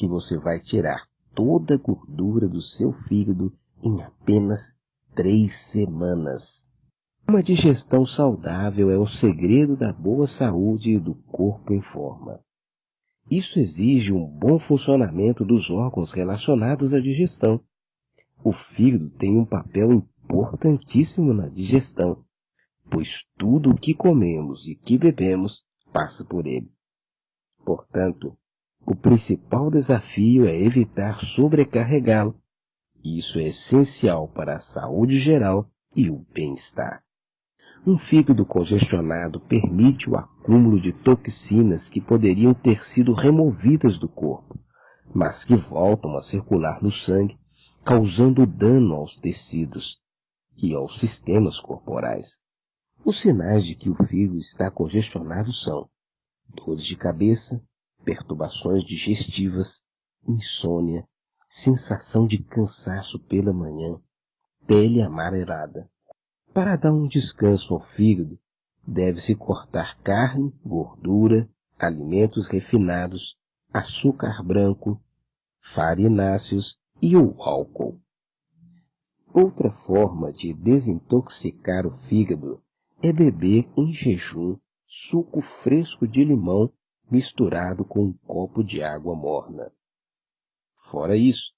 que você vai tirar toda a gordura do seu fígado em apenas três semanas. Uma digestão saudável é o segredo da boa saúde e do corpo em forma. Isso exige um bom funcionamento dos órgãos relacionados à digestão. O fígado tem um papel importantíssimo na digestão, pois tudo o que comemos e que bebemos passa por ele. Portanto, o principal desafio é evitar sobrecarregá-lo. Isso é essencial para a saúde geral e o bem-estar. Um fígado congestionado permite o acúmulo de toxinas que poderiam ter sido removidas do corpo, mas que voltam a circular no sangue, causando dano aos tecidos e aos sistemas corporais. Os sinais de que o fígado está congestionado são dores de cabeça, perturbações digestivas, insônia, sensação de cansaço pela manhã, pele amarelada, para dar um descanso ao fígado, deve-se cortar carne, gordura, alimentos refinados, açúcar branco, farináceos e o álcool. Outra forma de desintoxicar o fígado é beber em jejum suco fresco de limão misturado com um copo de água morna. Fora isso,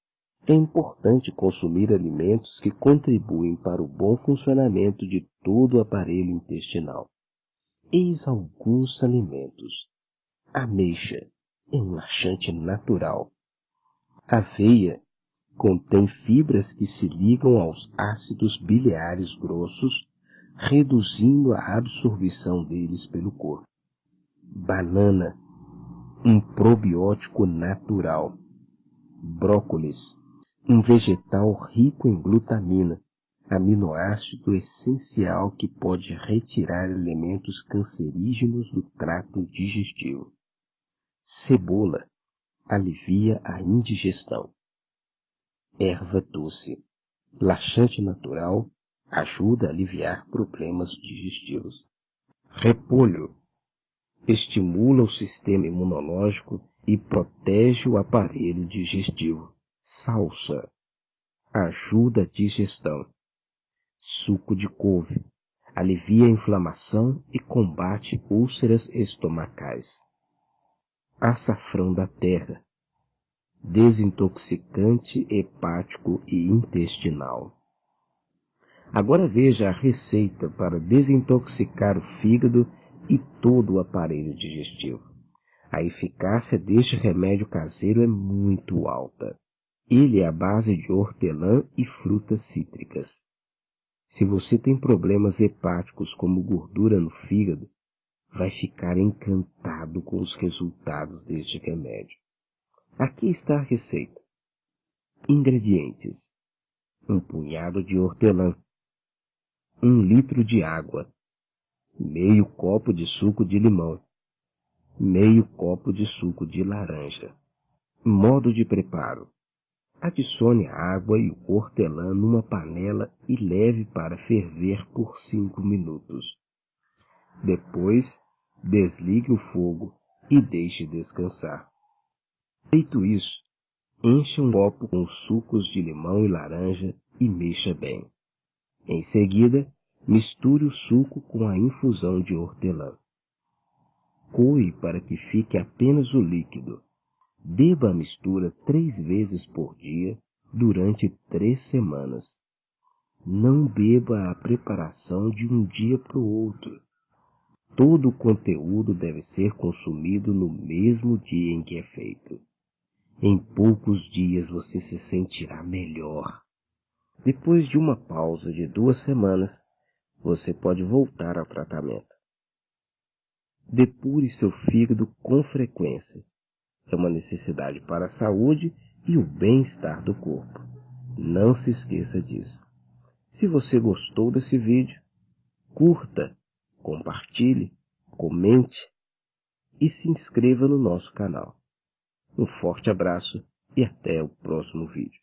é importante consumir alimentos que contribuem para o bom funcionamento de todo o aparelho intestinal. Eis alguns alimentos. Ameixa é um laxante natural. Aveia contém fibras que se ligam aos ácidos biliares grossos, reduzindo a absorção deles pelo corpo. Banana, um probiótico natural. Brócolis, um vegetal rico em glutamina, aminoácido essencial que pode retirar elementos cancerígenos do trato digestivo. Cebola alivia a indigestão. Erva doce, laxante natural, ajuda a aliviar problemas digestivos. Repolho estimula o sistema imunológico e protege o aparelho digestivo. Salsa. Ajuda a digestão. Suco de couve. Alivia a inflamação e combate úlceras estomacais. Açafrão da terra. Desintoxicante hepático e intestinal. Agora veja a receita para desintoxicar o fígado e todo o aparelho digestivo. A eficácia deste remédio caseiro é muito alta. Ele é a base de hortelã e frutas cítricas. Se você tem problemas hepáticos como gordura no fígado, vai ficar encantado com os resultados deste remédio. Aqui está a receita. Ingredientes: um punhado de hortelã, um litro de água, meio copo de suco de limão, meio copo de suco de laranja. Modo de preparo: Adicione a água e o hortelã numa panela e leve para ferver por 5 minutos. Depois, desligue o fogo e deixe descansar. Feito isso, encha um copo com sucos de limão e laranja e mexa bem. Em seguida, misture o suco com a infusão de hortelã. Coe para que fique apenas o líquido Beba a mistura três vezes por dia durante três semanas. Não beba a preparação de um dia para o outro. Todo o conteúdo deve ser consumido no mesmo dia em que é feito. Em poucos dias você se sentirá melhor. Depois de uma pausa de duas semanas, você pode voltar ao tratamento. Depure seu fígado com frequência é uma necessidade para a saúde e o bem-estar do corpo. Não se esqueça disso. Se você gostou desse vídeo, curta, compartilhe, comente e se inscreva no nosso canal. Um forte abraço e até o próximo vídeo.